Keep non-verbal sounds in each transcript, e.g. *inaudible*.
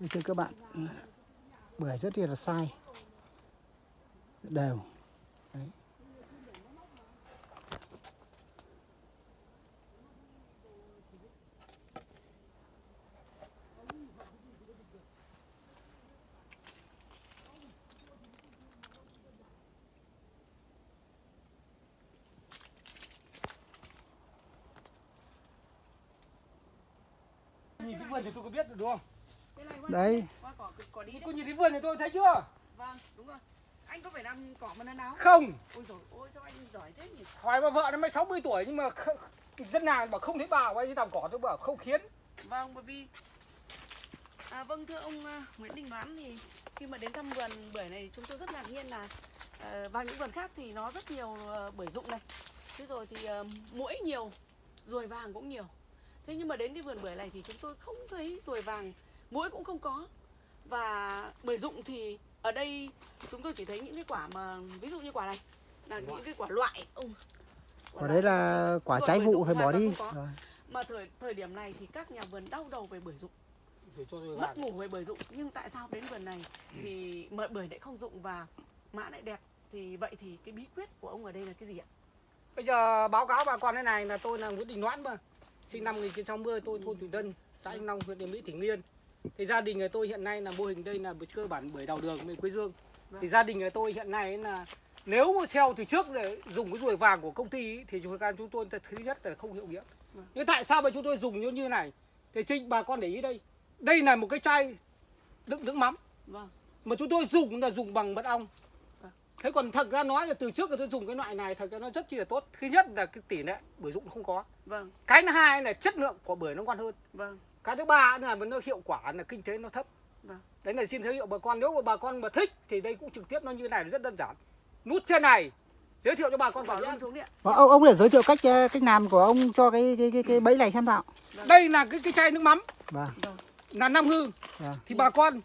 Thưa các bạn bưởi rất là sai đều Đấy. Nhìn cái vườn thì tôi có biết được, đúng không? Này đấy qua cỏ cỏ đi đấy. Cô nhìn thấy vườn thì tôi thấy chưa? Vâng, đúng rồi. Anh có phải làm cỏ mà lần nào? Không, Ôi rồi, ôi sao anh giỏi thế nhỉ? hỏi mà vợ nó mới 60 tuổi nhưng mà dân nàng bảo không thấy bà quay đi làm cỏ tôi bảo không khiến. Vâng, bởi vì à, vâng thưa ông à, Nguyễn Đình Đoán thì khi mà đến thăm vườn bưởi này chúng tôi rất ngạc nhiên là à, vào những vườn khác thì nó rất nhiều à, bưởi rụng này. Thế rồi thì à, muỗi nhiều, ruồi vàng cũng nhiều. Thế nhưng mà đến cái vườn bưởi này thì chúng tôi không thấy ruồi vàng, muỗi cũng không có. Và bưởi rụng thì ở đây chúng tôi chỉ thấy những cái quả mà ví dụ như quả này là những cái quả loại ông quả đấy là quả trái vụ phải bỏ đi. Rồi. mà thời thời điểm này thì các nhà vườn đau đầu về bưởi tôi mất ngủ về bưởi rụng nhưng tại sao đến vườn này thì mợ bưởi lại không rụng và mã lại đẹp thì vậy thì cái bí quyết của ông ở đây là cái gì ạ Bây giờ báo cáo bà con thế này là tôi là Nguyễn Đình Noãn mà. Sinh năm 1960 tôi thôn Thủy Tân, xã Anh Long, huyện Tiền Mỹ, tỉnh Nghiên. Thì gia đình người tôi hiện nay là mô hình đây là cơ bản bưởi đào đường bên Quế Dương. Thì Vâng. gia đình người tôi hiện nay là nếu mà xeo từ trước để dùng cái ruồi vàng của công ty ý, thì chúng chúng tôi thứ nhất là không hiệu nghiệm. Vâng. Nhưng tại sao mà chúng tôi dùng như như này? Thì trinh bà con để ý đây. Đây là một cái chai đựng nước mắm vâng mà chúng tôi dùng là dùng bằng mật ong Vâng. thế còn thật ra nói là từ trước là tôi dùng cái loại này thật ra nó rất chi là tốt thứ nhất là cái tỷ lệ bưởi dụng không có vâng cái thứ hai là chất lượng của bưởi nó ngon hơn vâng cái thứ ba là nó hiệu quả là kinh tế nó thấp. Vâng. đấy là xin giới thiệu bà con nếu mà bà con mà thích thì đây cũng trực tiếp nó như này rất đơn giản. Nút trên này giới thiệu cho bà con bảo vào luôn xuống điện. Và ông ông để giới thiệu cách ờ, cách làm của ông cho cái cái cái, cái bẫy này xem nào. Đây là cái cái chai nước mắm. Vâng. Vâng. Là năm hư vâng. Thì bà con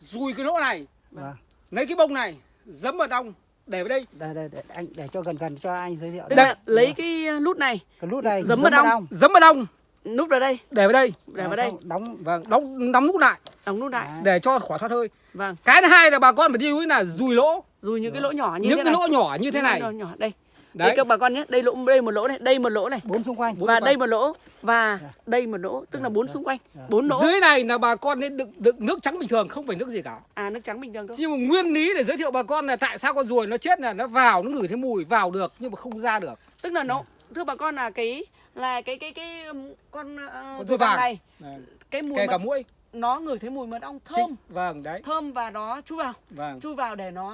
dùi cái lỗ này vâng. Lấy cái bông này dấm mật ong để vào đây. Đây đây để anh để cho gần gần cho anh giới thiệu đây là lấy cái nút này cái nút này giấm mật ong. dấm mật ong nút vào đây. Để vào đây. Để vào đây. Xong đóng vâng đóng đóng nút lại. Đóng nút lại. Để cho khỏi thoát hơi. Vâng. Cái thứ hai là bà con phải đi với là dùi lỗ. Rồi những cái lỗ nhỏ như những thế cái này. lỗ nhỏ như thế này. lỗ nhỏ đây. Đây đấy. các bà con nhé đây lỗ đây một lỗ này đây một lỗ này. Bốn xung quanh. Bốn và xung đây một lỗ và đây một lỗ tức là bốn xung quanh. Bốn lỗ. Dưới này là bà con nên đựng đựng nước trắng bình thường không phải nước gì cả. À nước trắng bình thường thôi. Nhưng mà nguyên lý để giới thiệu bà con là tại sao con ruồi nó chết là nó vào nó ngửi thấy mùi vào được nhưng mà không ra được. Tức là nó thưa bà con là cái là cái cái cái um, con uh, Con vàng vàng. này. Đấy. cái mùi kể mật, cả mũi nó ngửi thấy mùi mật ong thơm. Chính- vâng đấy. Thơm và nó chui vào. Vâng chui vào để nó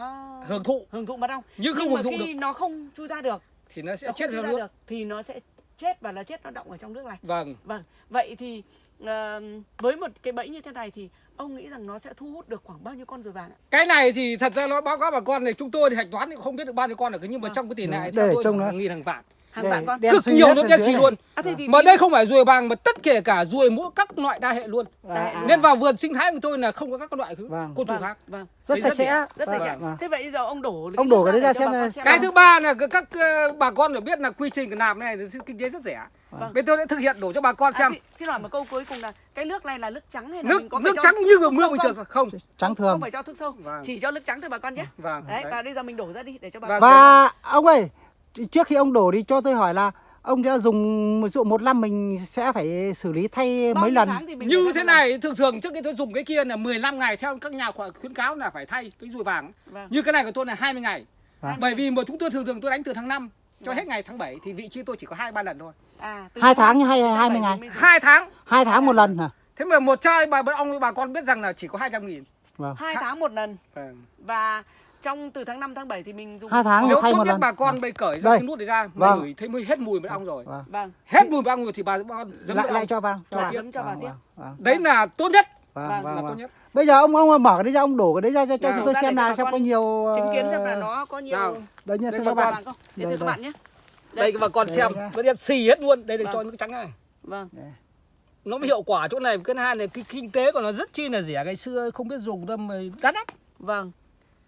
hưởng thụ. hưởng thụ mật ong nhưng không nhưng hưởng thụ khi được. nó không chui ra được thì nó sẽ nó chết ra nước được thì nó sẽ chết và nó chết nó động ở trong nước này. Vâng vâng. Vậy thì ờ, với một cái bẫy như thế này thì ông nghĩ rằng nó sẽ thu hút được khoảng bao nhiêu con ruồi vàng ạ? Cái này thì thật ra nó báo cáo bà con này chúng tôi thì hạch toán thì không biết được bao nhiêu con được nhưng mà Vâng. trong cái tỷ lệ để theo tôi hàng nghìn hàng vạn hàng vạn con. cực nhiều ở đen xì luôn. À, thế thì mà đây không phải ruồi vàng mà tất kể cả ruồi mỗi các loại đa hệ luôn. À, à. nên vào vườn sinh thái của tôi là không có các loại Vâng. côn trùng vâng, khác. vâng. Rất Thì sạch sẽ. rất sạch sẽ. Vâng. thế vậy giờ ông đổ Ông đổ cái đấy ra xem cái thứ ba là các, ờ, bà con phải biết là quy trình làm này kinh tế rất rẻ. Vâng. bên tôi đã thực hiện đổ cho bà con À, xem. xin, xin hỏi một câu cuối cùng là cái nước này là nước trắng hay là nước mình có nước trắng như mưa bình không? thường không? Trắng không thường phải cho thuốc sâu. Vâng. chỉ cho nước trắng thôi bà con nhé. Vâng đấy, đấy. và bây giờ mình đổ ra đi để cho bà Vâng. con và ông ơi trước khi ông đổ đi cho tôi hỏi là ông đã dùng dụ một năm mình sẽ phải xử lý thay Bao mấy lần tháng thì mình như thế này thường thường trước khi tôi dùng cái kia là 15 ngày theo các nhà khoa- khuyến cáo là phải thay cái ruồi vàng vâng. như cái này của tôi là 20 ngày Vâng. bởi vì mà chúng tôi thường thường tôi đánh từ tháng 5 cho Vâng. hết ngày tháng 7 thì vị trí tôi chỉ có hai ba lần thôi à, hai tháng tháng hay tháng hai mươi bảy ngày mình dùng. hai tháng hai tháng một lần hả thế mà một chai bà bà ông bà con biết rằng là chỉ có 200 nghìn vâng hai tháng một lần vâng. và trong từ tháng 5 tháng 7 thì mình dùng hai tháng nếu thay tốt một nhất lần. bà con bây cởi ra Đây. cái nút này ra mà Vâng. ngửi thấy mới hết mùi mật ong rồi. Vâng. vâng. Hết mùi mật ong rồi thì bà, con dấm lại lại cho vào cho vào. dấm cho vào Vâng, tiếp. vâng, đấy là tốt nhất. Vâng, Vâng. vâng, là vâng. tốt nhất. Bây giờ ông ông mở cái đấy ra ông đổ cái đấy ra cho, chúng tôi xem để bà xem có nhiều chứng kiến xem là ờ, nó có nhiều nào. đấy có các bạn. để Đây, các bạn nhé. Đây bà con xem. đây. nó đen xì hết luôn. Đây là Vâng. cho nước trắng này. Vâng. Nó mới hiệu quả chỗ này. Cái hai là cái kinh tế của nó rất chi là rẻ. Ngày xưa không biết dùng đâu mà đắt lắm. Vâng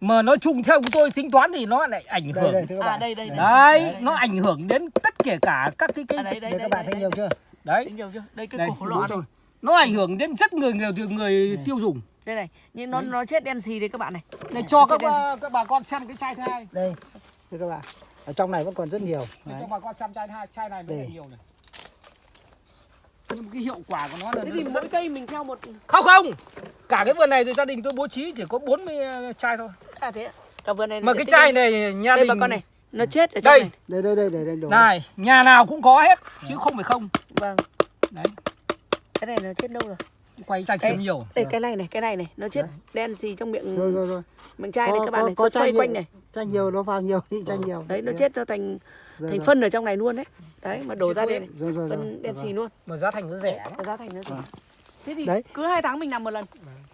mà nói chung theo chúng tôi tính toán thì nó lại ảnh đây hưởng. đây các à đây đây đây. Đấy, Đấy. nó ảnh hưởng đến tất kể cả các cái cái à, đây đây đây đây các bạn đây, thấy đây. nhiều chưa? Đấy. Thấy nhiều chưa? Đây cái Đây, cổ lọ này. Nó ảnh hưởng đến rất người người người tiêu dùng. Đây này nhưng nó nó chết đen xì đấy các bạn này. Để cho các bà, các bà con xem cái chai thứ hai đây thưa các bạn. Ở trong này vẫn còn rất nhiều. Để Đấy. cho bà con xem chai hai chai này nó Đây. nhiều này. Nhưng cái hiệu quả của nó là thế nó thì rất- mỗi cây mình theo một không không. Cả cái vườn này thì gia đình tôi bố trí chỉ có 40 chai thôi à thế ạ? cả vườn này mà cái chai này nhà đây đình bà con này nó chết ở trong Đây. này. Đây đây đây để đây đổ. Này nhà nào cũng có hết chứ không phải không. Vâng. Đấy. Cái này nó chết đâu rồi? Quay chai kiếm nhiều. đây cái này này cái này này nó chết đen xì trong miệng rồi rồi rồi. miệng chai này các bạn này có xoay nhiều- quanh này. Chai nhiều nó vào nhiều thì chai nhiều. Đấy nó chết nó thành thành phân ở trong này luôn đấy. Đấy mà đổ ra đây này rồi rồi rồi. phân đen xì luôn. Mà giá thành nó rẻ giá thành nó rẻ. Thế thì Đấy. cứ hai tháng mình làm một lần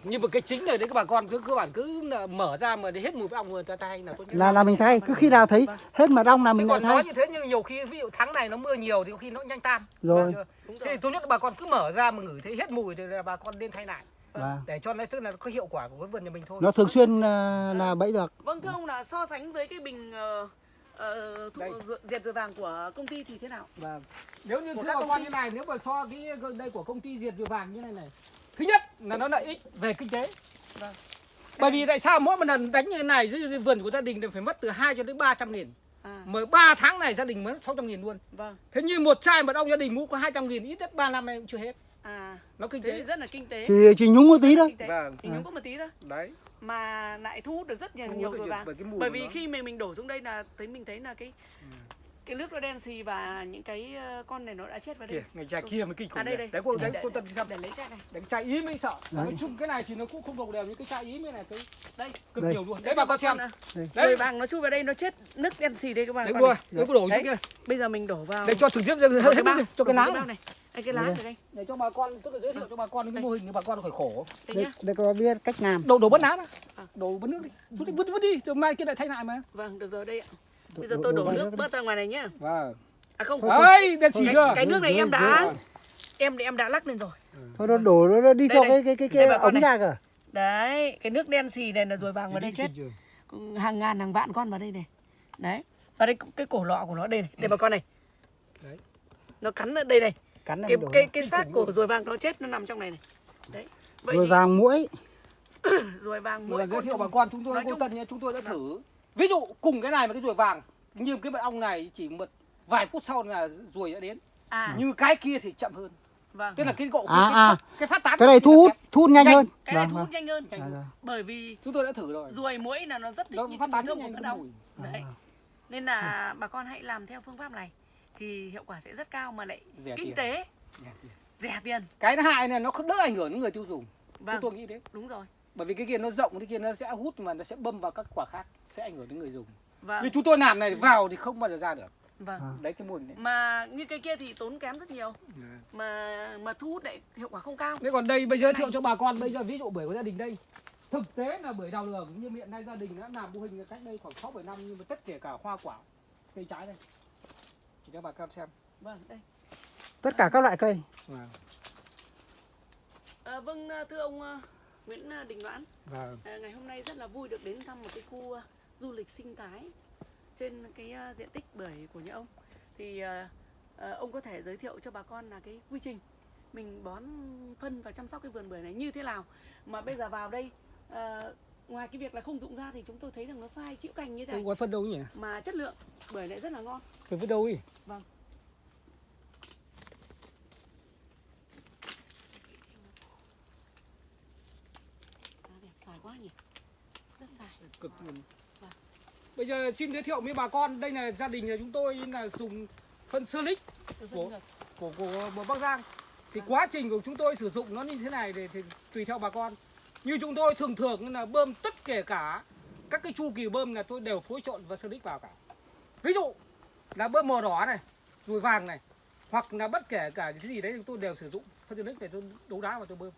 nhưng mà cái chính này đấy các bà con cứ cơ bản cứ mở ra mà để hết mùi với ong người ta thay là tốt nhất là là mình thay cứ khi nào thấy hết mật ong là mình lại còn nói thay như thế nhưng nhiều khi ví dụ tháng này nó mưa nhiều thì có khi nó nhanh tan. Rồi. Thế thì tốt nhất là bà con cứ mở ra mà ngửi thấy hết mùi thì là bà con nên thay lại. Vâng. để cho nó tức là có hiệu quả của cái vườn nhà mình thôi. Nó thường xuyên ờ, là bẫy được. Vâng thưa ông là so sánh với cái bình ờ, ờ, thuốc diệt ruồi vàng của công ty thì thế nào? Vâng. Nếu như thưa các bà con như này, nếu mà so cái đây của công ty diệt ruồi vàng như này này. Thứ nhất là nó lợi ích về kinh tế. Vâng. Bởi vì tại sao mỗi một lần đánh như thế này dưới, dưới vườn của gia đình thì phải mất từ 2 cho đến 300 nghìn. à Mới 3 tháng này gia đình mất 600 nghìn luôn. vâng Thế như một chai mật ong gia đình mua có 200 nghìn ít nhất 3 năm nay cũng chưa hết. à Nó kinh thế thì tế. rất là kinh tế chỉ chỉ nhúng một tí thôi Vâng. chỉ nhúng có một tí thôi Đấy. mà lại thu hút được rất nhiều Thu nhiều nhiều vàng bởi bởi vì nó. khi mình mình đổ xuống đây là thấy mình thấy là cái cái nước nó đen xì và những cái ờ, con này nó đã chết vào đây Kìa, ngày chai kia mới kinh khủng. à đây này. đây Đấy cô đấy cô tân xem. để lấy chai này Đánh chai ý mới sợ. Đấy. Nói chung cái này thì nó cũng không đồng đều như cái chai ý mới này cái đây cực Đây. nhiều luôn. Đấy bà con xem. à, Đây. Đấy. vàng nó chui vào đây nó chết nước đen xì đây các bạn Đấy bạn này. Đấy cô đổ Đấy. xuống kia. bây giờ mình đổ vào Để cho trực tiếp hết cái bao cho cái lá này. đây cái lá này đây để cho bà con tức là giới thiệu cho bà con cái Đây. mô hình để bà con khỏi khổ đây đây, có biết cách làm đổ đổ bớt lá đó À. đổ bớt nước đi vứt đi vứt đi rồi mai kia lại thay lại mà vâng được rồi đây ạ bây giờ tôi đổ nước bớt ra ngoài này nhá. Vâng. À không. Đấy đen chưa cái nước này em đã em em đã lắc lên rồi. Thôi nó đổ nó, đi theo cái cái cái Đây cái ống ra cơ đấy cái nước đen xì này là ruồi vàng vào đây chết. Hàng ngàn hàng vạn con vào đây này. Đấy. Và đây cái cổ lọ của nó đây này. Đây bà con này. Đấy. nó cắn ở đây này. Cắn cái cái cái xác của ruồi vàng nó chết nó nằm trong này này. Đấy. Vậy *coughs* rồi vàng muỗi. Ruồi vàng mỗi giới thiệu bà con chúng tôi chung- tân nhá chúng tôi đã thử ví dụ cùng cái này mà cái ruồi vàng như cái mật ong này chỉ một vài phút sau là ruồi đã đến. À. Như cái kia thì chậm hơn. Vâng. Tức là cái gđộ À, cái, à. cái, cái phát tán cái này thu hút thu hút nhanh Nhanh. hơn. Cái này Vâng, thu hút vâng. nhanh hơn. À, bởi vì chúng tôi đã thử rồi. ruồi muỗi là nó rất thích nó những phát cái tán thơm rất của nhanh mật cái ong mùi. Đấy. Nên là bà con hãy làm theo phương pháp này thì hiệu quả sẽ rất cao mà lại Rẻ kinh tiền. tế. Rẻ tiền. Cái thứ hai này nó không đỡ ảnh hưởng đến người tiêu dùng. Vâng. chúng tôi nghĩ thế. Đúng rồi bởi vì cái kia nó rộng cái kia nó sẽ hút mà nó sẽ bâm vào các quả khác sẽ ảnh hưởng đến người dùng. Vâng. Như chúng tôi làm này vào thì không bao giờ ra được. Vâng. Đấy cái mô hình đấy. Mà như cái kia thì tốn kém rất nhiều. Mà mà thu hút lại hiệu quả không cao. Thế còn đây bây giờ giới thiệu cho bà con bây giờ ví dụ bưởi của gia đình đây. Thực tế là bưởi đào đường như hiện nay gia đình đã làm mô hình cách đây khoảng 6 7 năm nhưng mà tất kể cả hoa quả cây trái đây. Để cho bà con xem. Vâng đây. Tất cả các loại cây. À, vâng thưa ông ờ, Nguyễn ờ, Đình Doãn. Và à, ngày hôm nay rất là vui được đến thăm một cái khu ờ, du lịch sinh thái trên cái diện tích bưởi của nhà ông. Thì ờ, ông có thể giới thiệu cho bà con là cái quy trình mình bón phân và chăm sóc cái vườn bưởi này như thế nào. Mà bây giờ vào đây ngoài cái việc là không dụng ra thì chúng tôi thấy rằng nó sai chịu cành như thế không này. có phân đâu nhỉ? Mà chất lượng bưởi lại rất là ngon. Phải vứt đâu đi vâng à, đẹp dài quá nhỉ rất dài cực. Vâng. bây giờ xin giới thiệu với bà con. Đây là gia đình nhà chúng tôi là dùng phân sơ lích Của- của của, Bắc Giang. Thì quá trình của chúng tôi sử dụng nó như thế này thì, thì tùy theo bà con. Như chúng tôi thường thường là bơm tất kể cả các cái chu kỳ bơm là tôi đều phối trộn và sơ lích vào cả. Ví dụ là bơm màu đỏ này ruồi vàng này hoặc là bất kể cả cái gì đấy thì tôi đều sử dụng phân sơ lích để tôi đấu đá vào tôi bơm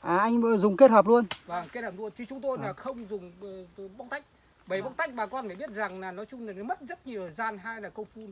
à anh dùng kết hợp luôn. Và kết hợp luôn. Chứ chúng tôi là không dùng ờ, tôi bóc tách. Bởi bóc tách bà con phải biết rằng là nói chung là nó mất rất nhiều thời gian hay là công phun.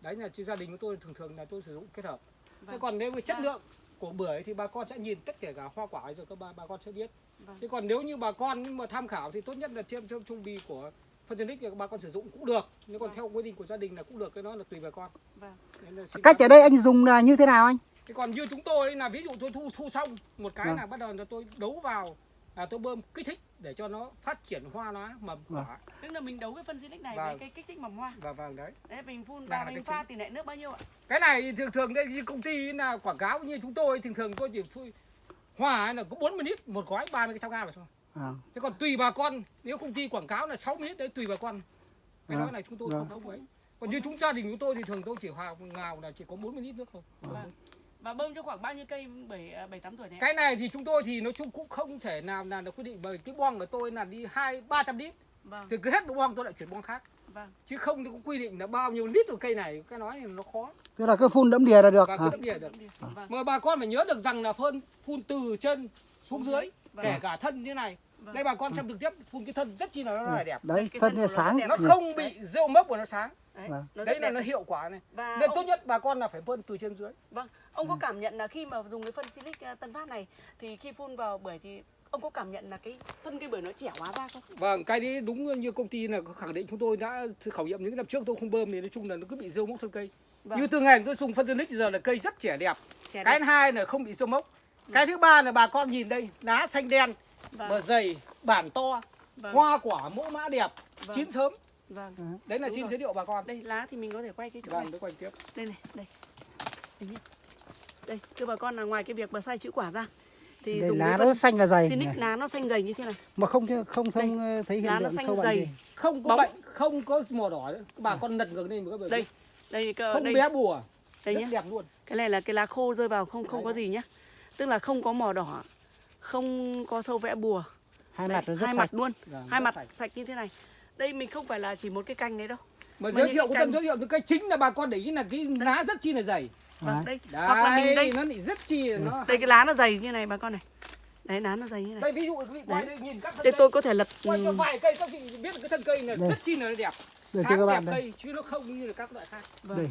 Đấy là chứ gia đình của tôi thường thường là tôi sử dụng kết hợp. Thế Vâng. còn nếu với chất Dạ. lượng của bưởi thì bà con sẽ nhìn tất cả cả hoa quả rồi các bà, bà con sẽ biết. Vâng. thế còn nếu như bà con nhưng mà tham khảo thì tốt nhất là trên trong trung bì của phân thì bà con sử dụng cũng được. Nếu còn Vâng. theo quy định của gia đình là cũng được cái đó là tùy bà con. Vâng. Là cách ở đây anh dùng là như thế nào anh Thế còn như chúng tôi là ví dụ tôi thu thu xong một cái Vâng. là bắt đầu là tôi đấu vào là tôi bơm kích thích để cho nó phát triển hoa nó mầm Vâng. quả. tức là mình đấu cái phân xinic này Vâng. với cái kích thích mầm hoa Và vâng đấy. đấy mình phun vào cái mình pha tỷ lệ nước bao nhiêu ạ Cái này thường thường đây như công ty là quảng cáo như chúng tôi thường thường tôi chỉ phui hoa là có 40 lít một gói 30 cái thao gam thôi. À, Thế còn tùy bà con nếu công ty quảng cáo là 60 lít đấy tùy bà con. Cái Vâng. nói này chúng tôi Vâng. không không ấy. Còn như chúng gia đình chúng tôi thì thường tôi chỉ hòa ngào là chỉ có 40 lít nước thôi. vâng và bơm cho khoảng bao nhiêu cây bảy à, bảy tám tuổi này? Cái này thì chúng tôi thì nói chung cũng không thể nào là được quy định bởi cái boong của tôi là đi hai ba trăm lít. Vâng. Thì cứ hết boong tôi lại chuyển boong khác. Vâng. Chứ không thì có quy định là bao nhiêu lít của cây này cái nói thì nó khó. Tức là cứ phun đẫm đìa là được và hả? cứ đậm đìa được. Vâng. Mà bà con phải nhớ được rằng là phun phun từ chân xuống dưới vâng. kể cả thân như này. Vâng. đây bà con xem trực tiếp phun cái thân rất chi là nó là đẹp. Đấy cái thân thân nó sáng. nó không bị rêu mốc của nó sáng. Đấy, Vâng. nó đấy là đẹp. nó hiệu quả này. Và nên ông, tốt nhất bà con là phải phun từ trên dưới. Vâng ông có cảm nhận là khi mà dùng cái phân silic à, tân phát này thì khi phun vào bưởi thì ông có cảm nhận là cái thân cây bưởi nó trẻ hóa ra không? Vâng cái đấy đúng như công ty là khẳng định chúng tôi đã khảo nghiệm những năm trước tôi không bơm thì nói chung là nó cứ bị rêu mốc thân cây. Vâng. Như từ ngày tôi dùng phân Tonic giờ là cây rất trẻ đẹp. Trẻ cái đẹp. hai là không bị rêu mốc cái thứ ba là bà con nhìn đây lá xanh đen vâng. bờ dày bản to vâng. hoa quả mẫu mã đẹp Vâng. chín sớm. Vâng. Đấy là Đúng xin rồi. giới thiệu bà con. Đây lá thì mình có thể quay cái chỗ này. vâng tôi quay tiếp. Đây này đây. Đây đây thưa bà con là ngoài cái việc mà sai chữ quả ra thì đây dùng lá nó xanh và dày Sinic này. lá nó xanh dày như thế này. Mà không không không ờ, thấy hiện lá nó xanh sâu bệnh dày. không có Bóng. bệnh không có màu đỏ nữa. Bà con lật ngược lên một cái bờ đây đây cơ không đây. bé bùa. Đây nhé. đẹp luôn. Cái này là cái lá khô rơi vào không không có gì nhá tức là không có màu đỏ không có sâu vẽ bùa. Hai Đây, mặt nó rất hai sạch. mặt luôn. Vâng, hai mặt sạch. sạch. như thế này. Đây mình không phải là chỉ một cái cành này đâu. Mà Mà giới thiệu cái tân cành- giới thiệu từ cây chính là bà con để ý là cái lá rất chi là dày. Vâng Đấy. đây. Hoặc là mình đấy đây. nó lại rất chi là nó đây cái lá nó dày như này bà con này. Đấy lá nó dày như này. Đây ví dụ quý vị quay Đấy. đây nhìn các thân đây cây. tôi có thể lật quay cho ừ, vài cây các vị biết được cái thân cây này Đây. rất chi là nó đẹp. Sáng cho các bạn đẹp đây. cây chứ nó không như là các loại khác. Vâng. đây.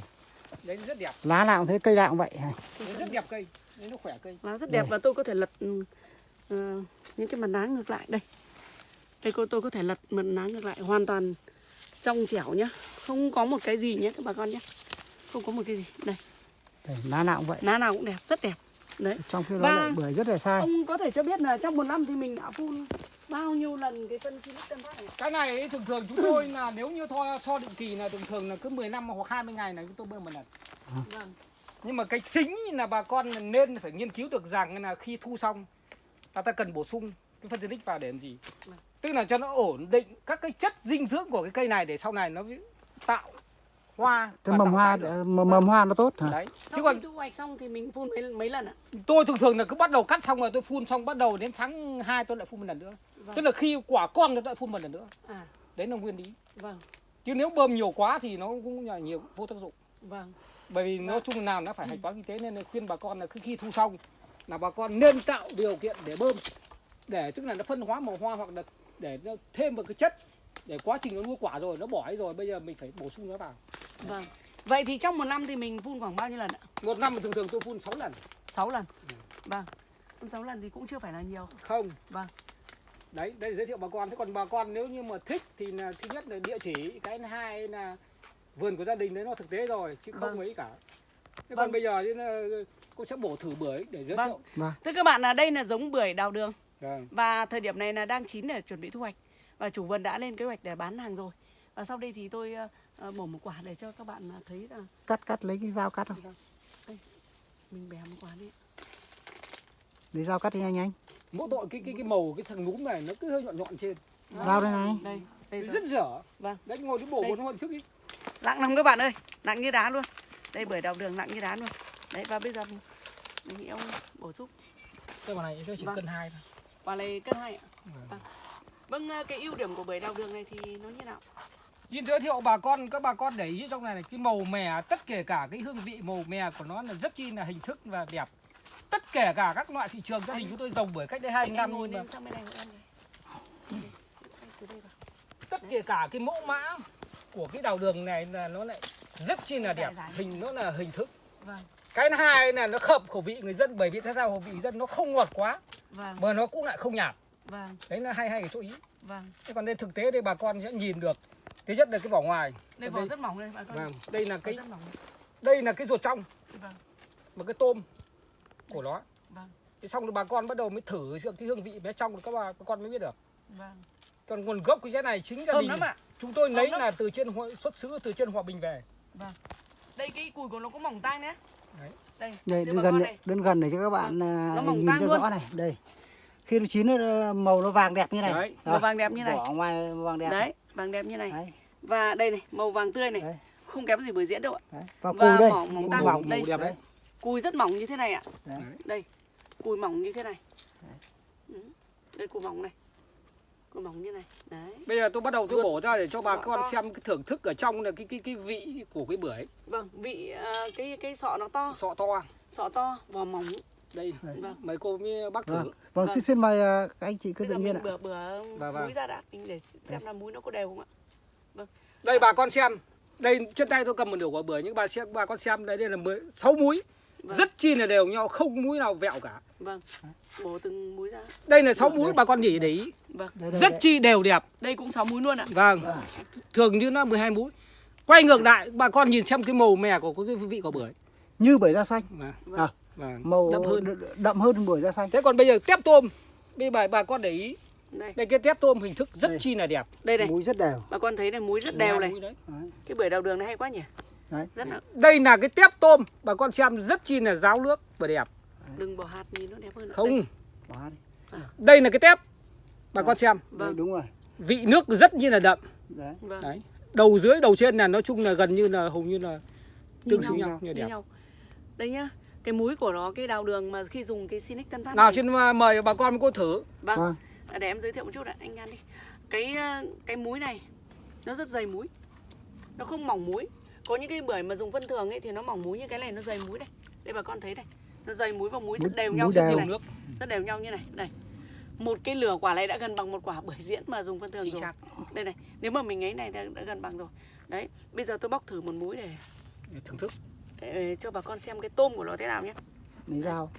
Đấy rất đẹp. Lá nào cũng thế cây nào cũng vậy. Đấy rất đẹp cây đấy nó khỏe cây. Lá rất đẹp Đây. và tôi có thể lật ờ, những cái mặt lá ngược lại đây. Đây cô tôi có thể lật mặt lá ngược lại hoàn toàn trong trẻo nhá. Không có một cái gì nhé các bà con nhé không có một cái gì. Đây. Đây, lá nào cũng vậy. Lá nào cũng đẹp rất đẹp. Đấy. Trong khi đó lại bưởi rất là sai. ông có thể cho biết là trong một năm thì mình đã phun bao nhiêu lần cái phân silic tân phát này? Cái này thường thường chúng tôi là nếu như thoa so định kỳ là thường thường là cứ 10 năm hoặc 20 ngày là chúng tôi bơm một lần. Vâng nhưng mà cái chính là bà con nên phải nghiên cứu được rằng là khi thu xong là ta cần bổ sung cái phân xịt vào để làm gì? Vâng. tức là cho nó ổn định các cái chất dinh dưỡng của cái cây này để sau này nó tạo hoa cái mầm hoa mầm, mầm hoa nó tốt hả? Đấy. Chứ sau còn khi thu hoạch xong thì mình phun mấy mấy lần ạ? tôi thường thường là cứ bắt đầu cắt xong rồi tôi phun xong bắt đầu đến tháng 2 tôi lại phun một lần nữa. Vâng. Tức là khi quả con tôi lại phun một lần nữa. À. Đấy là nguyên lý. Vâng. Chứ nếu bơm nhiều quá thì nó cũng là nhiều vô tác dụng. Vâng bởi vì nói Vâng. chung nào nó phải hạch toán kinh tế nên là khuyên bà con là cứ khi thu xong là bà con nên tạo điều kiện để bơm để tức là nó phân hóa màu hoa hoặc là để nó thêm một cái chất để quá trình nó nuôi quả rồi nó bỏ ấy rồi bây giờ mình phải bổ sung nó vào. Vâng. Vậy thì trong một năm thì mình phun khoảng bao nhiêu lần ạ? Một năm thì thường thường tôi phun 6 lần. 6 lần? Vâng. Phun 6 lần thì cũng chưa phải là nhiều. Không. Vâng. Đấy đây giới thiệu bà con. Thế còn bà con nếu như mà thích thì là thứ nhất là địa chỉ cái hai là vườn của gia đình đấy nó thực tế rồi chứ không Vâng. mấy cả. Thế Vâng. còn bây giờ cô sẽ bổ thử bưởi để giới Vâng. thiệu. Vâng thưa các bạn là đây là giống bưởi đào đường. Vâng. và thời điểm này là đang chín để chuẩn bị thu hoạch. Và chủ vườn đã lên kế hoạch để bán hàng rồi. Và sau đây thì tôi ờ, ờ, bổ một quả để cho các bạn ờ, thấy là cắt cắt lấy cái dao cắt không? Mình bẻ một quả đi lấy dao cắt đi nhanh nhanh. Mỗi tội cái cái cái màu cái thằng núm này nó cứ hơi nhọn nhọn trên. Dao đây này. Đây đây rất dở Vâng. đấy ngồi đi bổ Đây. một hôm trước đi nặng lắm các bạn ơi nặng như đá luôn. Đây bưởi đào đường nặng như đá luôn. Đấy và bây giờ mình mình nghĩ ông bổ sung. Cái quả này chỉ Vâng. cân hai thôi. Quả này cân hai ạ. Vâng. vâng. Ờ, cái ưu điểm của bưởi đào đường này thì nó như nào? Xin giới thiệu bà con các bà con để ý trong này này cái màu mè tất kể cả cái hương vị màu mè của nó là rất chi là hình thức và đẹp. Tất kể cả các loại thị trường gia đình chúng tôi trồng bởi cách đây hai năm nhưng mà tất kể cả cái mẫu mã của cái đào đường này là nó lại rất chi là đẹp Dài dài. hình nó là hình thức. Vâng. Cái thứ hai là nó hợp khẩu vị người dân bởi vì thế sao khẩu vị dân nó không ngọt quá vâng. mà nó cũng lại không nhạt. Vâng. Đấy là hay hay cái chỗ ý. Vâng. Thế còn đây thực tế đây bà con sẽ nhìn được thứ nhất là cái vỏ ngoài. Đây vỏ rất mỏng đây bà con. Vâng, đây là cái đây. là cái ruột trong. Vâng. Một cái tôm của nó. Vâng. thế xong rồi bà con bắt đầu mới thử cái hương vị bé trong các bà, bà con mới biết được. Vâng. Còn nguồn gốc của cái này chính gia đình chúng tôi lấy là từ trên xuất xứ từ trên hòa bình về Vâng. Đây cái cùi của nó có mỏng tang nhé. Đấy. Đây. đây gần này, đến gần để cho các bạn à, Nó mỏng nhìn cho luôn. rõ này đây khi nó chín nó màu nó vàng đẹp như này Đấy. Màu vàng đẹp như này. vỏ ngoài vàng đẹp Đấy, vàng đẹp như này. Đấy. Và đây này, màu vàng tươi này. Đấy. Không kém gì bưởi diễn đâu ạ. Đấy. và Và cùi đây mỏng- mỏng tang. mỏng Đây. đẹp đấy Cùi rất mỏng như thế này ạ. Đấy. Đây. Cùi mỏng như thế này. Ừ. Đây cùi mỏng này. Cùi mỏng như này. Đấy. bây giờ tôi bắt đầu tôi Ruột bổ ra để cho bà con to. xem cái thưởng thức ở trong là cái cái cái vị của cái bưởi Vâng, vị ờ, cái cái sọ nó to, sọ to sọ to, vỏ mỏng. đây Vâng. mấy cô với bác thử vâng, vâng Vâng. xin mời à, các anh chị cứ tự nhiên ạ bừa bừa Vâng, vâng. muối ra đã, mình để xem là muối nó có đều không ạ? đây bà con xem đây trên tay tôi cầm một nửa quả bưởi nhưng bà xem bà con xem đây đây là mười sáu múi Vâng. rất chi là đều nhau không múi nào vẹo cả Vâng. Bổ từng muối ra. đây là sáu múi bà con chỉ để ý Vâng. rất chi đều đẹp Đây cũng 6 muối luôn ạ. vâng thường như nó 12 múi quay ngược lại bà con nhìn xem cái màu mè của cái vị quả bưởi như bưởi da xanh Vâng. Vâng. à, Vâng. màu đậm hơn đậm hơn bưởi da xanh thế còn bây giờ tép tôm bây bà bà con để ý Đây, đây cái tép tôm hình thức rất Đây. chi là đẹp đây này. muối rất đều Bà con thấy này muối rất đều 12 này. múi. Cái bưởi đào đường này hay quá nhỉ? Đấy. Rất là đây là cái tép tôm bà con xem rất chi là ráo nước và đẹp đừng bỏ hạt nhìn nó đẹp hơn. không Đây. Quá đi. đây là cái tép bà con xem Đây, Vâng. đúng rồi vị nước rất như là đậm đấy Vâng. đấy đầu dưới đầu trên là nói chung là gần như là hầu như là tương xứng nhau. nhau như Như đẹp nhau. Đây nhá. Cái muối của nó cái đào đường mà khi dùng cái Sinic Tân Phát nào này. xin uh, mời bà con cô thử Vâng. Vâng. Để em giới thiệu một chút ạ, anh An đi. Cái ờ, cái muối này nó rất dày muối. Nó không mỏng muối. Có những cái bưởi mà dùng phân thường ấy thì nó mỏng muối như cái này nó dày muối đây. Đây bà con thấy này. Nó dày muối và muối rất đều muối nhau đều. như nhiều này. nước Rất đều nhau như này. Đây. Một cái lửa quả này đã gần bằng một quả bưởi diễn mà dùng phân thường chính rồi. xác Đây này, nếu mà mình ấy này đã, đã gần bằng rồi. Đấy, bây giờ tôi bóc thử một muối để, để thưởng thức để cho bà con xem cái tôm của nó thế nào nhé. lấy dao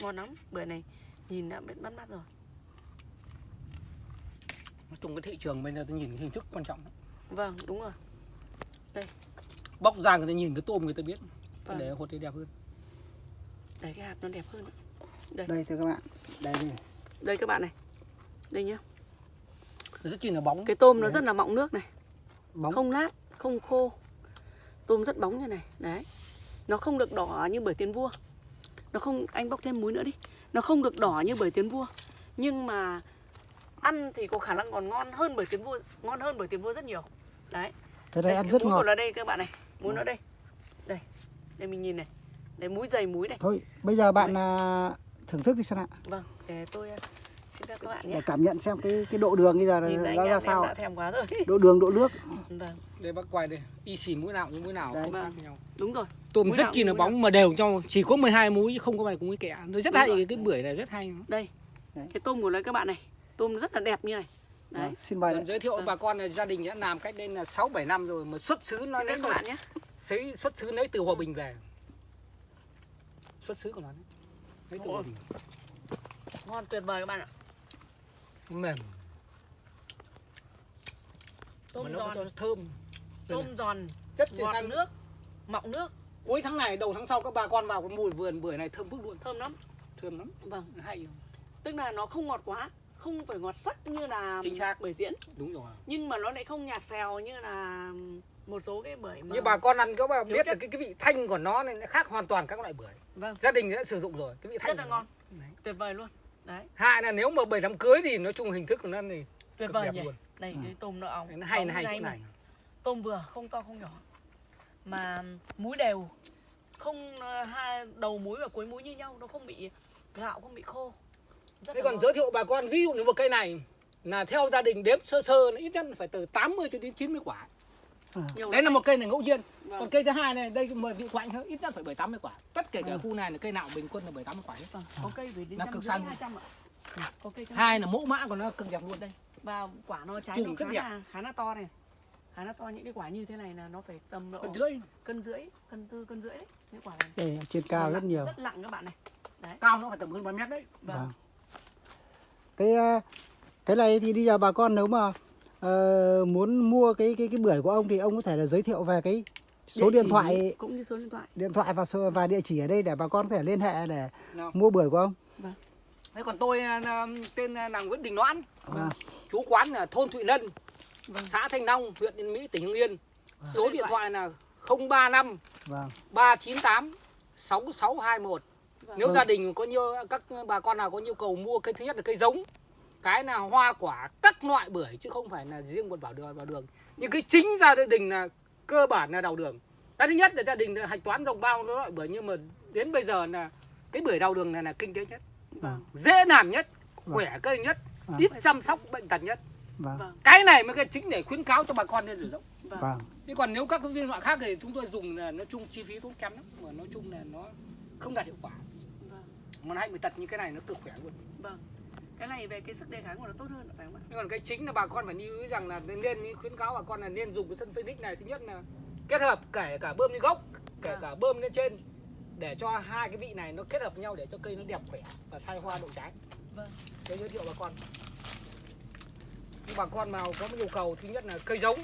Ngon lắm, bưởi này nhìn đã biết bắt mắt rồi. Nói chung cái thị trường bây giờ tôi nhìn cái hình thức quan trọng. Vâng, đúng rồi. bóc ra người ta nhìn cái tôm người ta biết Vâng. để hột thì đẹp hơn Đấy cái hạt nó đẹp hơn. ạ. đây thưa các bạn đây đây Đây các bạn này. Đây nhá. rất chi là bóng Cái tôm nó rất là mọng nước này, bóng không nát, không khô. Tôm rất bóng như này, đấy. Nó không được đỏ như bưởi tiến vua. Nó không anh bóc thêm muối nữa đi. Nó không được đỏ như bưởi tiến vua. Nhưng mà ăn thì có khả năng còn ngon hơn bưởi tiến vua, ngon hơn bưởi tiến vua rất nhiều. Đấy. cái đây ăn cái rất muối ngọt của nó đây các bạn này. Muối nó đây. Đây. Đây mình nhìn này. Đây muối dày muối này. thôi bây giờ bạn à, thưởng thức đi xem ạ Vâng, để tôi uh, xin phép các bạn để nhé. cảm nhận xem cái cái độ đường bây giờ Nhìn nó ra sao đã thèm quá rồi. độ đường độ nước Vâng, đây bác quay đây y xì mũi nào như mũi nào Đấy. Vâng. nhau đúng rồi. tôm Mũi rất nào chi là bóng mà đều nhau chỉ có 12 múi chứ không có bài cũng cái kẻ nó rất Đúng hay rồi. cái, cái bưởi này rất hay Đây. Đấy. Cái tôm của nó các bạn này. Tôm rất là đẹp như này. Đấy. Vâng, xin mời giới thiệu Vâng. bà con là gia đình đã làm cách đây là 6 7 năm rồi mà xuất xứ nó lấy bạn nhé. xấy xuất xứ lấy từ Hòa Bình về. Xuất xứ của nó đấy. Lấy từ Hòa. Bình. Ngon tuyệt vời các bạn ạ. Mềm Tôm giòn, thơm. tôm giòn, chi ngọt xanh nước, mọng nước, Cuối tháng này đầu tháng sau các bà con vào cái mùi vườn bưởi này thơm phức luôn, thơm lắm. thơm lắm, Vâng, hay. tức là nó không ngọt quá, không phải ngọt sắc như là Chính xác. bưởi diễn, Đúng rồi. nhưng mà nó lại không nhạt phèo như là một số cái bưởi mà Như bà con ăn các bà biết là chất. cái cái vị thanh của nó này nó khác hoàn toàn các loại bưởi. Vâng, Gia đình đã sử dụng rồi, cái vị thanh rất là ngon, Đấy. tuyệt vời luôn. Đấy, Hai là nếu mà bưởi đám cưới thì nói chung hình thức của nó thì tuyệt vời nhỉ. luôn. Đây, cái tôm nó óng. Nó hay nó hay chỗ mà. này. Tôm vừa, không to không nhỏ. Mà muối đều, không ờ, hai đầu muối và cuối muối như nhau, nó không bị gạo, không bị khô. Rất Thế còn giới thiệu bà con ví dụ như một cây này là theo gia đình đếm sơ sơ nó ít nhất phải từ 80 cho đến 90 quả. Nhiều Đấy là một cây này ngẫu nhiên. Vâng. Còn cây thứ hai này đây mời vị quạnh hơn ít nhất phải 7 80 quả. Tất cả cả Ừ. khu này là cây nào bình quân là 7 80 quả hết. Vâng, có cây về đến Nó cực rưỡi, xanh. ạ. Có cây Hai là mẫu mã của nó cực đẹp luôn. đây và quả nó trái Chùm nó rất khá là khá là to này khá là to những cái quả như thế này là nó phải tầm độ Còn dưới cân rưỡi cân tư cân rưỡi đấy những quả này đây trên cao rất nhiều rất nặng các bạn này cao nó phải tầm hơn 3 mét đấy. vâng Vâng. Cái à, cái này thì bây giờ bà con nếu mà ờ, muốn mua cái cái cái bưởi của ông thì ông có thể là giới thiệu về cái số điện thoại cũng như số điện thoại. điện thoại và số và địa chỉ ở đây để bà con có thể liên hệ để Nào. mua bưởi của ông. Thế còn tôi à, tên là Nguyễn Đình Noãn, Vâng. chú quán là thôn Thụy Lân, Vâng. xã Thanh Long, huyện Yên Mỹ, tỉnh Hưng Yên. Số điện thoại là 035 Vâng. 398 6621. Vâng. Nếu Vâng. gia đình có nhiều các bà con nào có nhu cầu mua cây thứ nhất là cây giống, cái là hoa quả các loại bưởi chứ không phải là riêng một bảo đường vào đường. Nhưng cái chính gia đình là cơ bản là đào đường. Cái thứ nhất là gia đình hạch toán dòng bao loại bưởi nhưng mà đến bây giờ là cái bưởi đào đường này là kinh tế nhất, Vâng. dễ làm nhất, khỏe cây nhất, Vâng. ít chăm sóc bệnh tật nhất. Vâng. Vâng. Cái này mới cái chính để khuyến cáo cho bà con nên sử dụng. Vâng. Vâng. Thế còn nếu các cái viên loại khác thì chúng tôi dùng là nói chung chi phí tốn kém lắm mà nói chung là nó không đạt hiệu quả. Mà nó hại người tật như cái này nó cực khỏe luôn. Vâng. Cái này về cái sức đề kháng của nó tốt hơn phải không ạ? Nhưng còn cái chính là bà con phải lưu ý rằng là nên, khuyến cáo bà con là nên dùng cái sân Phoenix này thứ nhất là kết hợp kể cả bơm lên gốc, kể Vâng. cả bơm lên trên để cho hai cái vị này nó kết hợp nhau để cho cây nó đẹp khỏe và sai hoa đậu trái. Vâng. Tôi giới thiệu bà con. Nhưng bà con nào có nhu cầu thứ nhất là cây giống,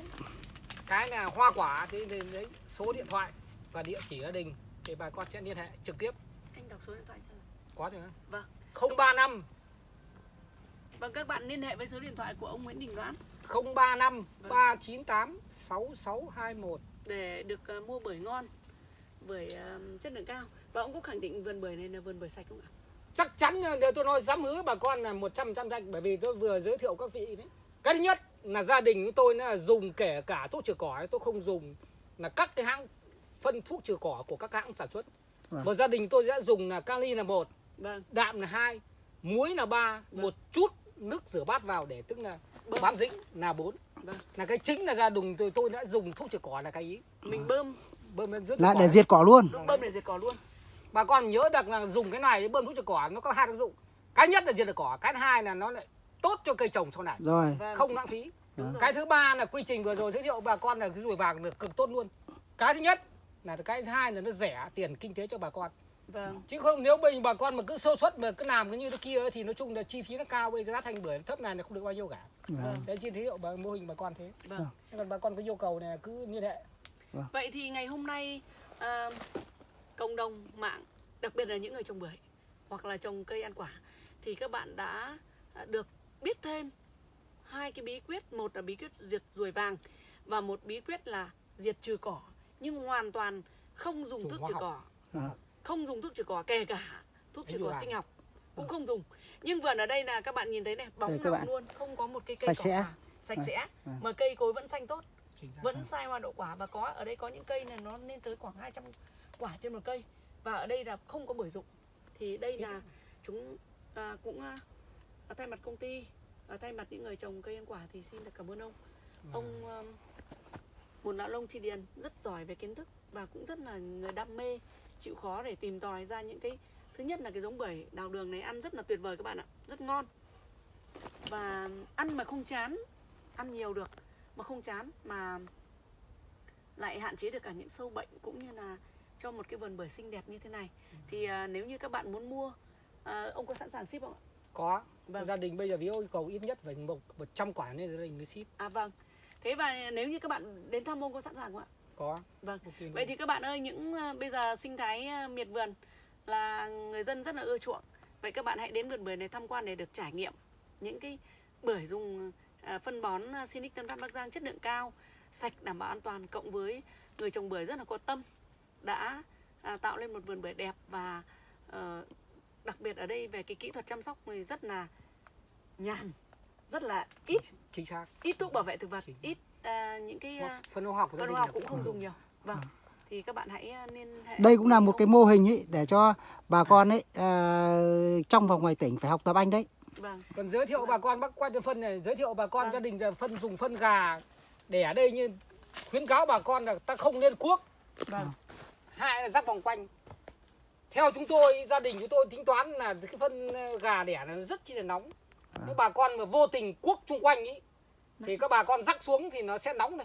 cái là hoa quả thì đấy số điện thoại và địa chỉ gia đình thì bà con sẽ liên hệ trực tiếp Anh đọc số điện thoại cho. Có rồi Vâng. 035 Vâng các bạn liên hệ với số điện thoại của ông Nguyễn Đình Đoán 035 Vâng. 398 6621 để được ờ, mua bưởi ngon, bưởi ờ, chất lượng cao. Và ông có khẳng định vườn bưởi này là vườn bưởi sạch không ạ? chắc chắn là điều tôi nói dám hứa bà con là 100 trăm danh bởi vì tôi vừa giới thiệu các vị đấy cái thứ nhất là gia đình của tôi là dùng kể cả thuốc trừ cỏ tôi không dùng là các cái hãng phân thuốc trừ cỏ của các hãng sản xuất Vâng. và gia đình tôi sẽ dùng là kali là một Vâng. đạm là hai muối là ba Vâng. một chút nước rửa bát vào để tức là Bơm. bám dính là bốn Vâng. là cái chính là gia đình tôi tôi đã dùng thuốc trừ cỏ là cái ý Mình bơm bơm lên rất Là để diệt cỏ luôn. bơm để diệt cỏ luôn. bà con nhớ được là dùng cái này để bơm thuốc trừ cỏ nó có hai tác dụng cái nhất là diệt được cỏ cái thứ hai là nó lại tốt cho cây trồng sau này Rồi. Vâng. không lãng phí Đúng rồi. cái thứ ba là quy trình vừa rồi giới thiệu bà con là cái ruồi vàng được cực tốt luôn cái thứ nhất là cái thứ hai là nó rẻ tiền kinh tế cho bà con Vâng. chứ không nếu mình bà con mà cứ sơ suất mà cứ làm cái như thế kia ấy, thì nói chung là chi phí nó cao bây giá thành bưởi thấp này là không được bao nhiêu cả Vâng. đấy chỉ giới thiệu bà mô hình bà con thế Vâng. Thế còn bà con có yêu cầu này cứ liên hệ Vậy thì ngày hôm nay à, cộng đồng mạng, đặc biệt là những người trồng bưởi hoặc là trồng cây ăn quả thì các bạn đã à, được biết thêm hai cái bí quyết, một là bí quyết diệt ruồi vàng và một bí quyết là diệt trừ cỏ nhưng hoàn toàn không dùng thuốc trừ học. cỏ. À. Không dùng thuốc trừ cỏ kể cả thuốc trừ cỏ sinh học cũng không dùng. Nhưng vườn ở đây là các bạn nhìn thấy này, bóng bạn. luôn, không có một cây cây Sạch cỏ sẽ. nào. sạch À, sẽ. À. mà cây cối vẫn xanh tốt. Vẫn sai hoa đậu quả. Và có ở đây có những cây này nó lên tới khoảng 200 quả trên một cây. Và ở đây là không có bưởi rụng thì đây là chúng à, cũng à, thay mặt công ty à, thay mặt những người trồng cây ăn quả thì xin được cảm ơn ông. Ông um, một lão lông tri điền rất giỏi về kiến thức và cũng rất là người đam mê chịu khó để tìm tòi ra những cái thứ nhất là cái giống bưởi đào đường này ăn rất là tuyệt vời các bạn ạ rất ngon. Và ăn mà không chán ăn nhiều được mà không chán mà lại hạn chế được cả những sâu bệnh cũng như là cho một cái vườn bưởi xinh đẹp như thế này. Thì à, nếu như các bạn muốn mua à, ông có sẵn sàng ship không ạ? Có. Vâng. gia đình bây giờ vì yêu cầu ít nhất phải một một trăm quả nên gia đình mới ship. À vâng. Thế và nếu như các bạn đến thăm ông có sẵn sàng không ạ có vâng. Ok luôn. vậy thì các bạn ơi những à, bây giờ sinh thái à, miệt vườn là người dân rất là ưa chuộng. Vậy các bạn hãy đến vườn bưởi này tham quan để được trải nghiệm những cái bưởi dùng à, phân bón Sinic Tân Phát Bắc Giang chất lượng cao sạch đảm bảo an toàn cộng với người trồng bưởi rất là có tâm đã tạo lên một vườn bưởi đẹp và ờ, đặc biệt ở đây về cái kỹ thuật chăm sóc thì rất là nhàn rất là ít chính xác. ít thuốc bảo vệ thực vật ít à, những cái à, phân hóa học của gia phân đình hóa học cũng không cũng- dùng nhiều. Vâng thì các bạn hãy à, liên hệ Đây cũng là một cái mô hình ấy để cho bà con ấy ờ, trong và ngoài tỉnh phải học tập anh đấy. vâng. Còn giới thiệu bà con bác quan cho phân này giới thiệu bà con Vâng. gia đình phân dùng phân gà. Để ở đây như khuyến cáo bà con là ta không nên cuốc. Vâng. Hai là rắc vòng quanh. Theo chúng tôi gia đình chúng tôi tính toán là cái phân ờ, gà đẻ là rất chi là nóng. Nếu bà con mà vô tình cuốc chung quanh ý thì các bà con rắc xuống thì nó sẽ nóng